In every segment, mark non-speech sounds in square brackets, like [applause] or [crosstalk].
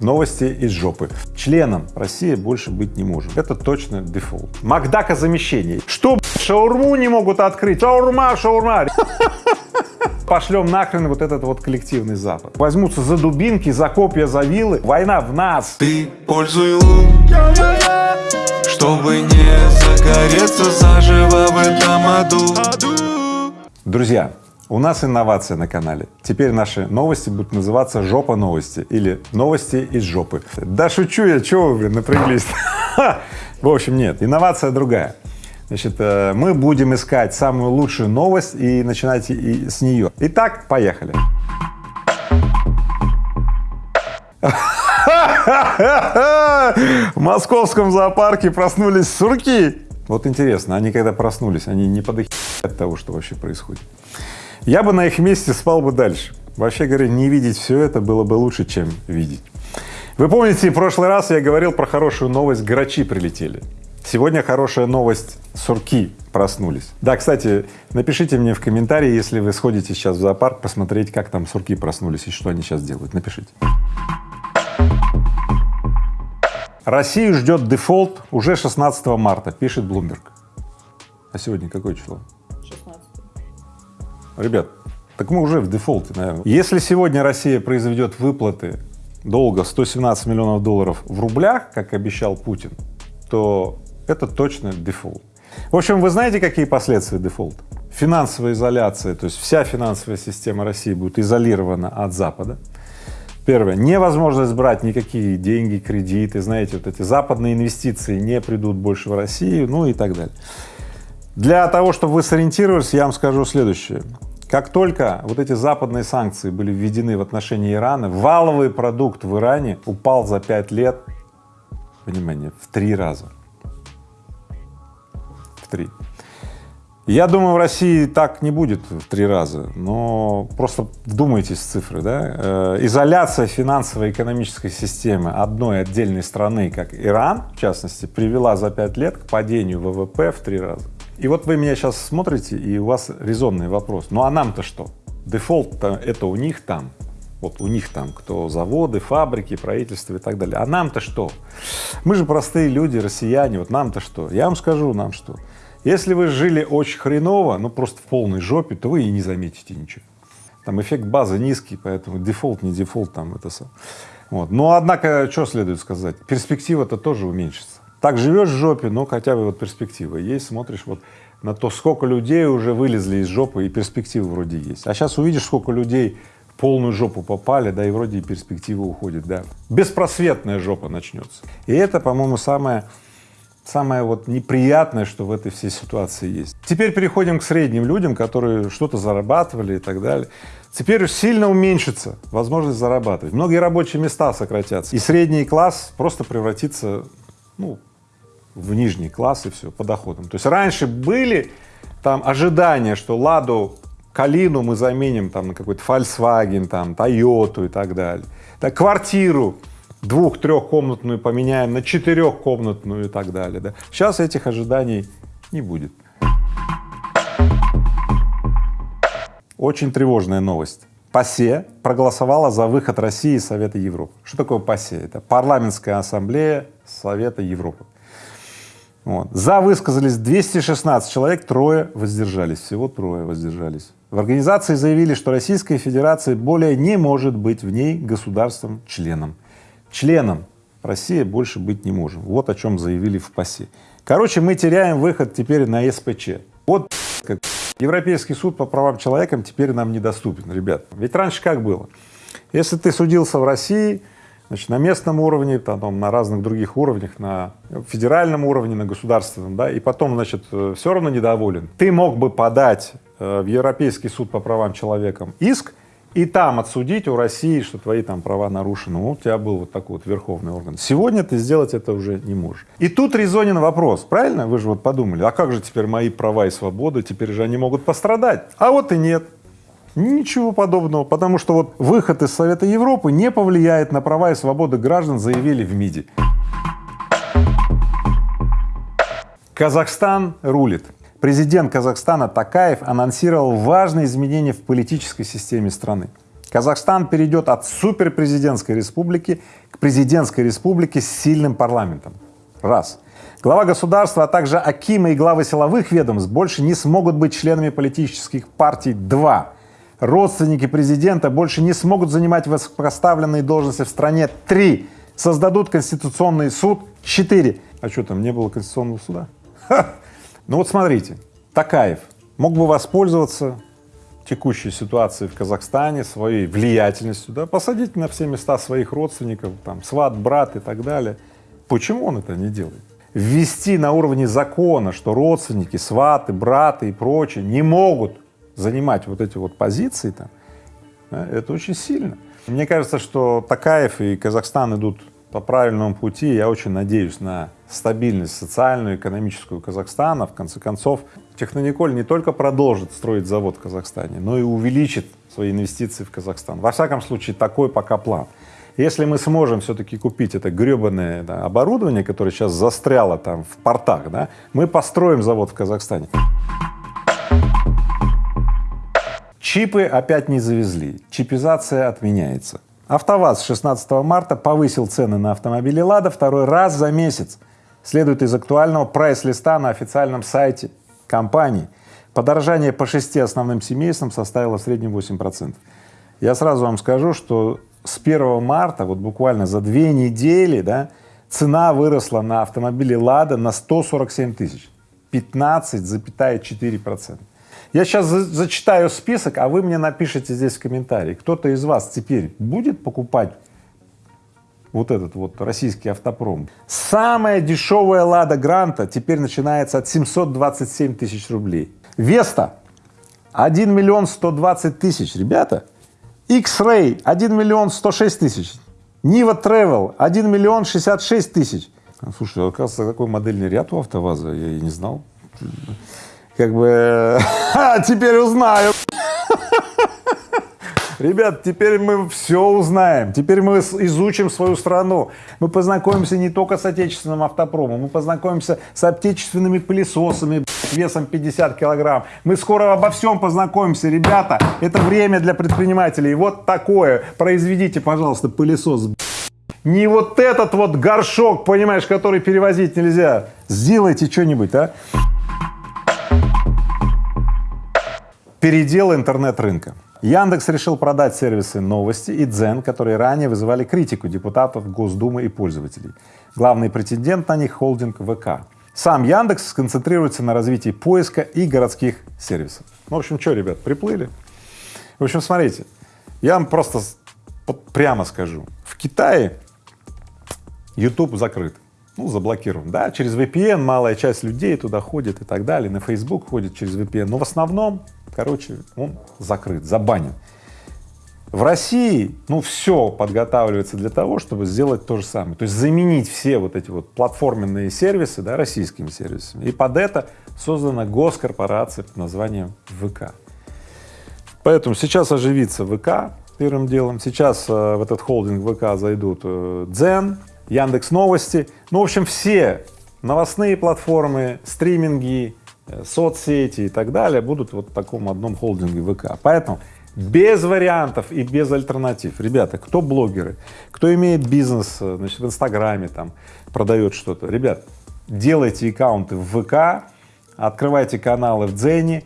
Новости из жопы. Членом России больше быть не может. Это точно дефолт. Макдака замещение. Что, шаурму не могут открыть? Шаурма, шаурма. [laughs] Пошлем нахрен вот этот вот коллективный Запад. Возьмутся за дубинки, за копья, за вилы. Война в нас. Ты пользуй лун, чтобы не загореться заживо в этом аду. Друзья, у нас инновация на канале. Теперь наши новости будут называться «Жопа новости» или «Новости из жопы». Да шучу я, чего вы, блин, напряглись? В общем, нет, инновация другая. Значит, э, мы будем искать самую лучшую новость и начинать с нее. Итак, поехали. В московском зоопарке проснулись сурки. Вот интересно, они когда проснулись, они не подохи от того, что вообще происходит. Я бы на их месте спал бы дальше. Вообще говоря, не видеть все это было бы лучше, чем видеть. Вы помните, в прошлый раз я говорил про хорошую новость, грачи прилетели. Сегодня хорошая новость, сурки проснулись. Да, кстати, напишите мне в комментарии, если вы сходите сейчас в зоопарк, посмотреть, как там сурки проснулись и что они сейчас делают. Напишите. Россию ждет дефолт уже 16 марта, пишет Bloomberg. А сегодня какое число? Ребят, так мы уже в дефолте, наверное. Если сегодня Россия произведет выплаты долга 117 миллионов долларов в рублях, как обещал Путин, то это точно дефолт. В общем, вы знаете, какие последствия дефолта? Финансовая изоляция, то есть вся финансовая система России будет изолирована от Запада. Первое, невозможность брать никакие деньги, кредиты, знаете, вот эти западные инвестиции не придут больше в Россию, ну и так далее. Для того, чтобы вы сориентировались, я вам скажу следующее. Как только вот эти западные санкции были введены в отношении Ирана, валовый продукт в Иране упал за пять лет, внимание, в три раза. В три. Я думаю, в России так не будет в три раза, но просто вдумайтесь в цифры, да? Э, изоляция финансово-экономической системы одной отдельной страны, как Иран, в частности, привела за пять лет к падению ВВП в три раза. И вот вы меня сейчас смотрите, и у вас резонный вопрос. Ну а нам-то что? Дефолт-то это у них там, вот у них там, кто заводы, фабрики, правительство и так далее. А нам-то что? Мы же простые люди, россияне, вот нам-то что? Я вам скажу, нам что. Если вы жили очень хреново, ну просто в полной жопе, то вы и не заметите ничего. Там эффект базы низкий, поэтому дефолт, не дефолт, там это все. Вот. Но однако, что следует сказать, перспектива-то тоже уменьшится. Так живешь в жопе, но хотя бы вот перспектива есть, смотришь вот на то, сколько людей уже вылезли из жопы, и перспективы вроде есть. А сейчас увидишь, сколько людей в полную жопу попали, да, и вроде и перспектива уходит, да. Беспросветная жопа начнется. И это, по-моему, самое самое вот неприятное, что в этой всей ситуации есть. Теперь переходим к средним людям, которые что-то зарабатывали и так далее. Теперь сильно уменьшится возможность зарабатывать. Многие рабочие места сократятся, и средний класс просто превратится, ну, в нижний класс и все по доходам. То есть раньше были там ожидания, что Ладу Калину мы заменим там на какой-то Volkswagen, там Тойоту и так далее. Так, квартиру двух-трехкомнатную поменяем на четырехкомнатную и так далее. Да. Сейчас этих ожиданий не будет. Очень тревожная новость. ПАСЕ проголосовала за выход России из Совета Европы. Что такое ПАСЕ? Это парламентская ассамблея Совета Европы. Вот. За высказались 216 человек, трое воздержались, всего трое воздержались. В организации заявили, что Российская Федерация более не может быть в ней государством-членом. Членом Россия больше быть не можем. Вот о чем заявили в ПАСЕ. Короче, мы теряем выход теперь на СПЧ. Вот как Европейский суд по правам человека теперь нам недоступен, ребят. Ведь раньше как было? Если ты судился в России, Значит, на местном уровне, там, на разных других уровнях, на федеральном уровне, на государственном, да, и потом, значит, э, все равно недоволен. Ты мог бы подать э, в Европейский суд по правам человека иск и там отсудить у России, что твои там права нарушены. Ну, у тебя был вот такой вот верховный орган. Сегодня ты сделать это уже не можешь. И тут резонен вопрос, правильно? Вы же вот подумали, а как же теперь мои права и свободы, теперь же они могут пострадать? А вот и нет. Ничего подобного, потому что вот выход из Совета Европы не повлияет на права и свободы граждан, заявили в МИДе. Казахстан рулит. Президент Казахстана Такаев анонсировал важные изменения в политической системе страны. Казахстан перейдет от суперпрезидентской республики к президентской республики с сильным парламентом. Раз. Глава государства, а также акимы и главы силовых ведомств больше не смогут быть членами политических партий. Два. Родственники президента больше не смогут занимать высокопоставленные должности в стране. Три. Создадут Конституционный суд. Четыре. А что там, не было Конституционного суда? Ха! Ну вот смотрите, Такаев мог бы воспользоваться текущей ситуацией в Казахстане, своей влиятельностью, да, посадить на все места своих родственников, там, сват, брат и так далее. Почему он это не делает? ввести на уровне закона, что родственники, сваты, браты и прочие не могут занимать вот эти вот позиции там, это очень сильно. Мне кажется, что Такаев и Казахстан идут по правильному пути. Я очень надеюсь на стабильность социальную, экономическую Казахстана. В конце концов, Технониколь не только продолжит строить завод в Казахстане, но и увеличит свои инвестиции в Казахстан. Во всяком случае, такой пока план. Если мы сможем все-таки купить это гребаное да, оборудование, которое сейчас застряло там в портах, да, мы построим завод в Казахстане. Чипы опять не завезли, чипизация отменяется. АвтоВАЗ с 16 марта повысил цены на автомобили «Лада» второй раз за месяц. Следует из актуального прайс-листа на официальном сайте компании. Подорожание по шести основным семействам составило в среднем 8%. Я сразу вам скажу, что с 1 марта, вот буквально за две недели, да, цена выросла на автомобили «Лада» на 147 тысяч, 15,4 процента. Я сейчас за зачитаю список, а вы мне напишите здесь в комментарии, кто-то из вас теперь будет покупать вот этот вот российский автопром. Самая дешевая «Лада Гранта» теперь начинается от 727 тысяч рублей. «Веста» 1 миллион 120 тысяч, ребята, X-Ray 1 миллион 106 тысяч, Нива Travel 1 миллион 66 тысяч. Слушай, оказывается, такой модельный ряд у АвтоВАЗа, я и не знал. Как бы, [laughs] теперь узнаю. [laughs] Ребят, теперь мы все узнаем, теперь мы изучим свою страну, мы познакомимся не только с отечественным автопромом, мы познакомимся с отечественными пылесосами весом 50 килограмм. Мы скоро обо всем познакомимся, ребята, это время для предпринимателей. Вот такое, произведите, пожалуйста, пылесос. Не вот этот вот горшок, понимаешь, который перевозить нельзя. Сделайте что-нибудь, а? Передел интернет-рынка. Яндекс решил продать сервисы новости и Дзен, которые ранее вызывали критику депутатов Госдумы и пользователей. Главный претендент на них — холдинг ВК. Сам Яндекс сконцентрируется на развитии поиска и городских сервисов. Ну, в общем, что, ребят, приплыли? В общем, смотрите, я вам просто прямо скажу. В Китае YouTube закрыт, ну, заблокирован. Да, через VPN малая часть людей туда ходит и так далее, на Facebook ходит через VPN, но в основном короче, он закрыт, забанен. В России, ну, все подготавливается для того, чтобы сделать то же самое, то есть заменить все вот эти вот платформенные сервисы, да, российскими сервисами. И под это создана госкорпорация под названием ВК. Поэтому сейчас оживится ВК первым делом, сейчас э, в этот холдинг ВК зайдут э, Дзен, Яндекс Новости, ну, в общем, все новостные платформы, стриминги, соцсети и так далее будут вот в таком одном холдинге ВК. Поэтому без вариантов и без альтернатив. Ребята, кто блогеры, кто имеет бизнес, э, значит, в Инстаграме там, продает что-то, ребят, делайте аккаунты в ВК, открывайте каналы в Дзене,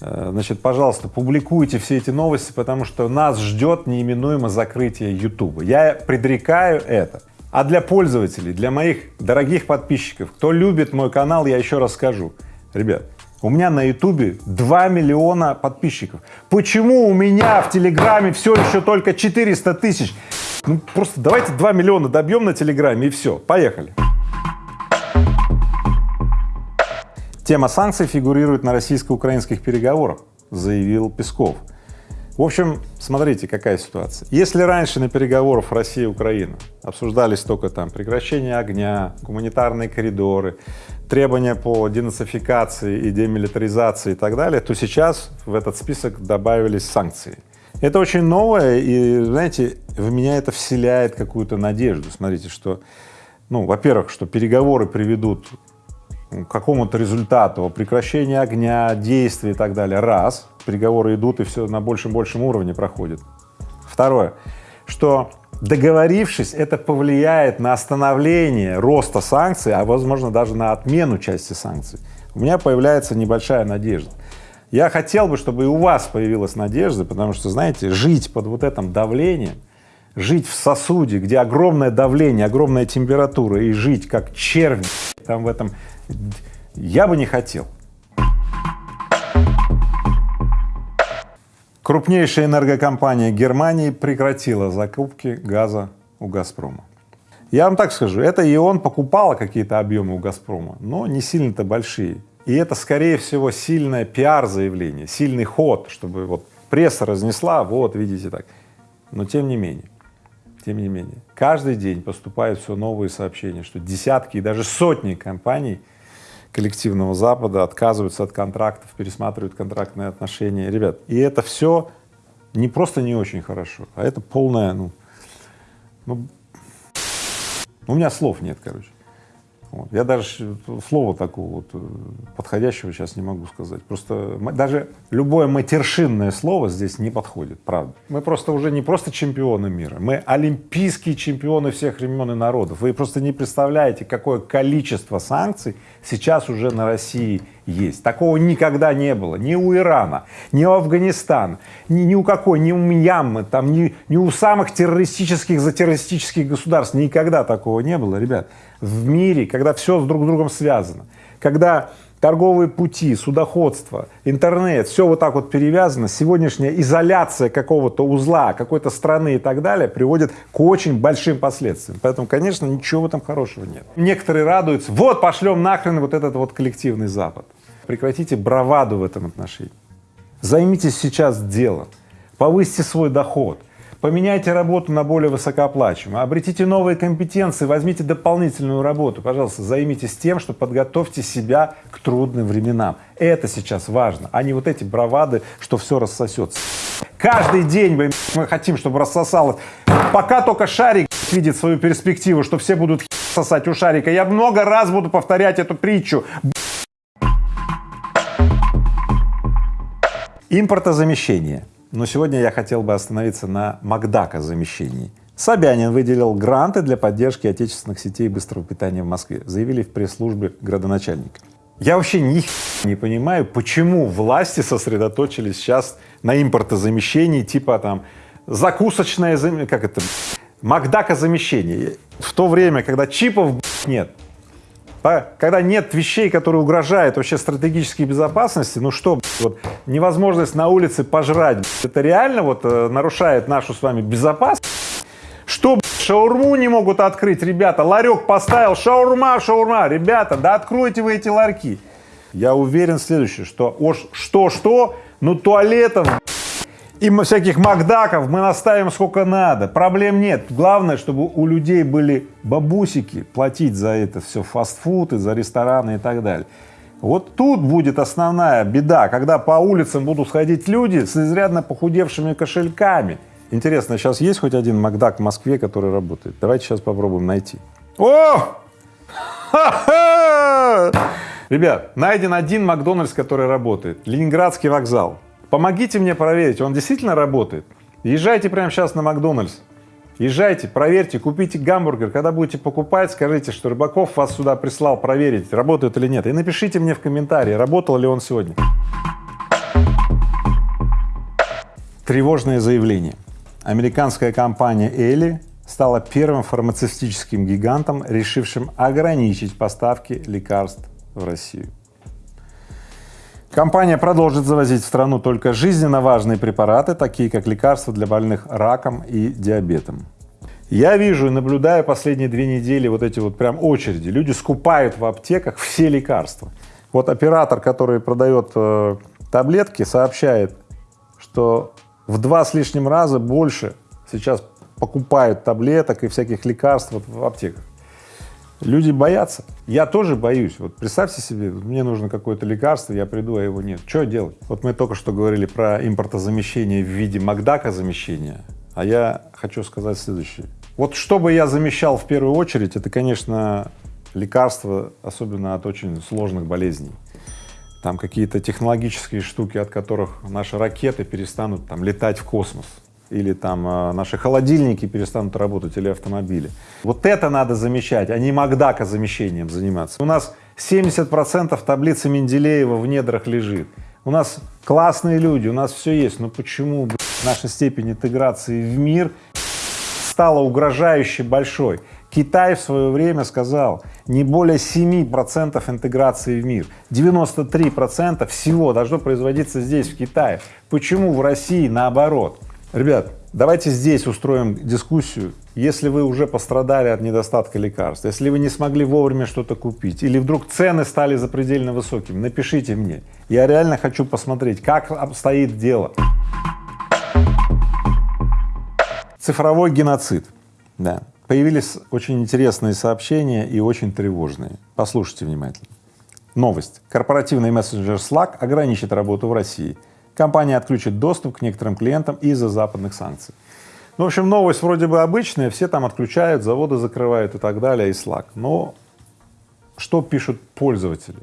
э, значит, пожалуйста, публикуйте все эти новости, потому что нас ждет неименуемо закрытие Ютуба. Я предрекаю это. А для пользователей, для моих дорогих подписчиков, кто любит мой канал, я еще раз скажу, Ребят, у меня на ютубе 2 миллиона подписчиков. Почему у меня в телеграме все еще только 400 тысяч? Ну, просто давайте 2 миллиона добьем на телеграме и все, поехали. Тема санкций фигурирует на российско-украинских переговорах, заявил Песков. В общем, смотрите, какая ситуация. Если раньше на переговорах Россия и Украина обсуждались только там прекращение огня, гуманитарные коридоры, требования по денацификации и демилитаризации и так далее, то сейчас в этот список добавились санкции. Это очень новое, и, знаете, в меня это вселяет какую-то надежду. Смотрите, что, ну, во-первых, что переговоры приведут какому-то результату, прекращения огня, действий и так далее, раз, переговоры идут и все на большем-большем уровне проходит. Второе, что договорившись, это повлияет на остановление роста санкций, а возможно даже на отмену части санкций, у меня появляется небольшая надежда. Я хотел бы, чтобы и у вас появилась надежда, потому что, знаете, жить под вот этим давлением, жить в сосуде, где огромное давление, огромная температура, и жить как червь там в этом, я бы не хотел. Крупнейшая энергокомпания Германии прекратила закупки газа у «Газпрома». Я вам так скажу, это и он покупал какие-то объемы у «Газпрома», но не сильно-то большие. И это, скорее всего, сильное пиар-заявление, сильный ход, чтобы вот пресса разнесла, вот, видите так. Но тем не менее, тем не менее, каждый день поступают все новые сообщения, что десятки и даже сотни компаний коллективного Запада отказываются от контрактов, пересматривают контрактные отношения. Ребят, и это все не просто не очень хорошо, а это полное, ну, ну, у меня слов нет, короче. Вот. Я даже слова такого вот э, подходящего сейчас не могу сказать. Просто даже любое матершинное слово здесь не подходит, правда. Мы просто уже не просто чемпионы мира, мы олимпийские чемпионы всех времен и народов. Вы просто не представляете, какое количество санкций сейчас уже на России есть. Такого никогда не было. Ни у Ирана, ни у Афганистана, ни, ни у какой, ни у Мьянмы, там, ни, ни у самых террористических, затеррористических государств. Никогда такого не было, ребят. В мире, когда все с друг с другом связано, когда торговые пути, судоходство, интернет, все вот так вот перевязано, сегодняшняя изоляция какого-то узла, какой-то страны и так далее приводит к очень большим последствиям. Поэтому, конечно, ничего в этом хорошего нет. Некоторые радуются, вот пошлем нахрен вот этот вот коллективный Запад. Прекратите браваду в этом отношении. Займитесь сейчас делом, повысьте свой доход, поменяйте работу на более высокооплачиваемую, обретите новые компетенции, возьмите дополнительную работу, пожалуйста, займитесь тем, что подготовьте себя к трудным временам. Это сейчас важно, а не вот эти бравады, что все рассосется. Каждый день мы, мы хотим, чтобы рассосалось. Пока только шарик видит свою перспективу, что все будут сосать у шарика, я много раз буду повторять эту притчу. Импортозамещение. Но сегодня я хотел бы остановиться на Макдака замещении. Собянин выделил гранты для поддержки отечественных сетей быстрого питания в Москве, заявили в пресс-службе градоначальника. Я вообще ни не понимаю, почему власти сосредоточились сейчас на импортозамещении, типа там закусочное, как это, Макдака замещение. В то время, когда чипов нет, когда нет вещей, которые угрожают вообще стратегической безопасности, ну что, вот невозможность на улице пожрать, это реально вот э, нарушает нашу с вами безопасность? Что, шаурму не могут открыть, ребята, ларек поставил, шаурма, шаурма, ребята, да откройте вы эти ларьки. Я уверен в следующее, что что-что, ну туалетов и всяких макдаков мы наставим сколько надо, проблем нет. Главное, чтобы у людей были бабусики платить за это все, фастфуд и за рестораны и так далее. Вот тут будет основная беда, когда по улицам будут ходить люди с изрядно похудевшими кошельками. Интересно, сейчас есть хоть один Макдак в Москве, который работает? Давайте сейчас попробуем найти. О! Ребят, найден один Макдональдс, который работает. Ленинградский вокзал. Помогите мне проверить, он действительно работает. Езжайте прямо сейчас на Макдональдс. Езжайте, проверьте, купите гамбургер. Когда будете покупать, скажите, что Рыбаков вас сюда прислал проверить, работает или нет. И напишите мне в комментарии, работал ли он сегодня. Тревожное заявление. Американская компания Eli стала первым фармацевтическим гигантом, решившим ограничить поставки лекарств в Россию. Компания продолжит завозить в страну только жизненно важные препараты, такие как лекарства для больных раком и диабетом. Я вижу и наблюдаю последние две недели вот эти вот прям очереди. Люди скупают в аптеках все лекарства. Вот оператор, который продает э, таблетки, сообщает, что в два с лишним раза больше сейчас покупают таблеток и всяких лекарств вот в аптеках. Люди боятся. Я тоже боюсь. Вот представьте себе, мне нужно какое-то лекарство, я приду, а его нет. Что делать? Вот мы только что говорили про импортозамещение в виде Макдака замещения, а я хочу сказать следующее. Вот что бы я замещал в первую очередь, это, конечно, лекарства, особенно от очень сложных болезней. Там какие-то технологические штуки, от которых наши ракеты перестанут там летать в космос. Или там э, наши холодильники перестанут работать, или автомобили. Вот это надо замечать, а не Макдака замещением заниматься. У нас 70 процентов таблицы Менделеева в недрах лежит. У нас классные люди, у нас все есть, но почему блядь, наша степень интеграции в мир стала угрожающе большой? Китай в свое время сказал, не более 7 процентов интеграции в мир, 93 процента всего должно производиться здесь, в Китае. Почему в России наоборот? Ребят, давайте здесь устроим дискуссию. Если вы уже пострадали от недостатка лекарств, если вы не смогли вовремя что-то купить, или вдруг цены стали запредельно высокими, напишите мне. Я реально хочу посмотреть, как обстоит дело. Цифровой геноцид. Да. Появились очень интересные сообщения и очень тревожные. Послушайте внимательно. Новость. Корпоративный мессенджер Slack ограничит работу в России. Компания отключит доступ к некоторым клиентам из-за западных санкций. Ну, в общем, новость вроде бы обычная, все там отключают, заводы закрывают и так далее, и Slack. Но что пишут пользователи?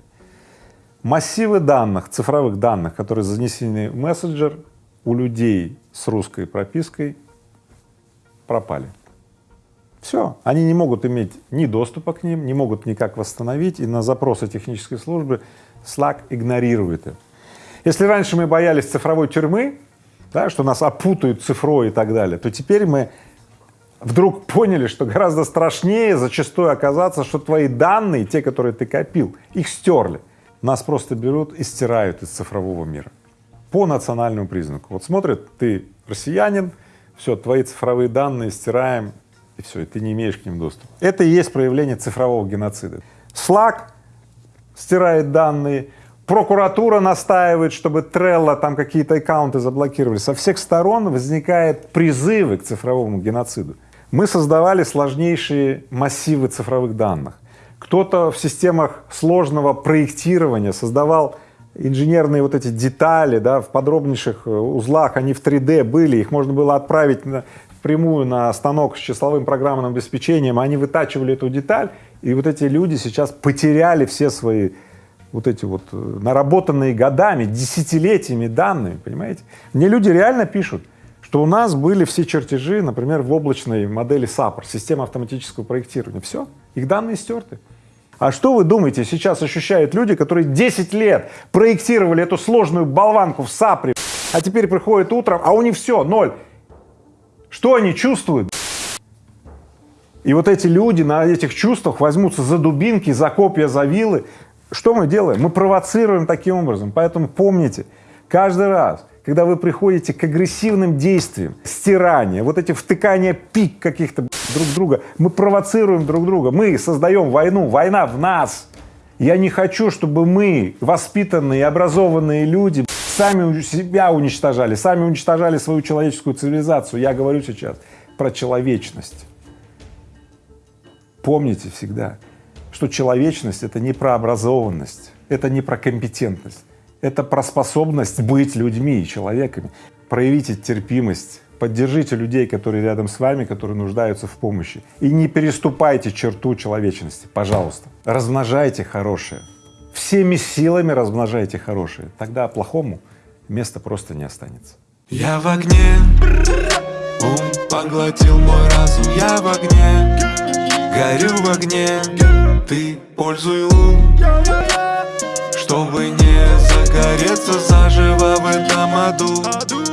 Массивы данных, цифровых данных, которые занесены в мессенджер, у людей с русской пропиской пропали. Все, они не могут иметь ни доступа к ним, не могут никак восстановить, и на запросы технической службы Slack игнорирует это. Если раньше мы боялись цифровой тюрьмы, да, что нас опутают цифрой и так далее, то теперь мы вдруг поняли, что гораздо страшнее зачастую оказаться, что твои данные, те, которые ты копил, их стерли. Нас просто берут и стирают из цифрового мира по национальному признаку. Вот смотрят, ты россиянин, все, твои цифровые данные стираем, и все, и ты не имеешь к ним доступа. Это и есть проявление цифрового геноцида. Slack стирает данные, прокуратура настаивает, чтобы Trello там какие-то аккаунты заблокировали. Со всех сторон возникают призывы к цифровому геноциду. Мы создавали сложнейшие массивы цифровых данных. Кто-то в системах сложного проектирования создавал инженерные вот эти детали, да, в подробнейших э, узлах, они в 3D были, их можно было отправить на, прямую на станок с числовым программным обеспечением, они вытачивали эту деталь, и вот эти люди сейчас потеряли все свои вот эти вот э, наработанные годами, десятилетиями данные, понимаете? Мне люди реально пишут, что у нас были все чертежи, например, в облачной модели SAPR, система автоматического проектирования, все, их данные стерты. А что вы думаете, сейчас ощущают люди, которые 10 лет проектировали эту сложную болванку в SAPR, а теперь приходят утром, а у них все, ноль. Что они чувствуют? И вот эти люди на этих чувствах возьмутся за дубинки, за копья, за вилы, что мы делаем? Мы провоцируем таким образом. Поэтому помните, каждый раз, когда вы приходите к агрессивным действиям, стирания, вот эти втыкания пик каких-то друг друга, мы провоцируем друг друга, мы создаем войну, война в нас. Я не хочу, чтобы мы, воспитанные, образованные люди, сами себя уничтожали, сами уничтожали свою человеческую цивилизацию. Я говорю сейчас про человечность. Помните всегда, что человечность — это не про образованность, это не про компетентность, это про способность быть людьми и человеками. Проявите терпимость, поддержите людей, которые рядом с вами, которые нуждаются в помощи, и не переступайте черту человечности, пожалуйста. Размножайте хорошее, всеми силами размножайте хорошее, тогда плохому места просто не останется. Я в огне, поглотил мой разум, я в огне, горю в огне, ты пользуй ум, чтобы не загореться заживо в этом аду.